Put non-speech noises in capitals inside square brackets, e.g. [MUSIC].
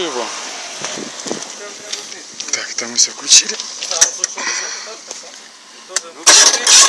Его. Так, там мы все включили. Ну, [LAUGHS]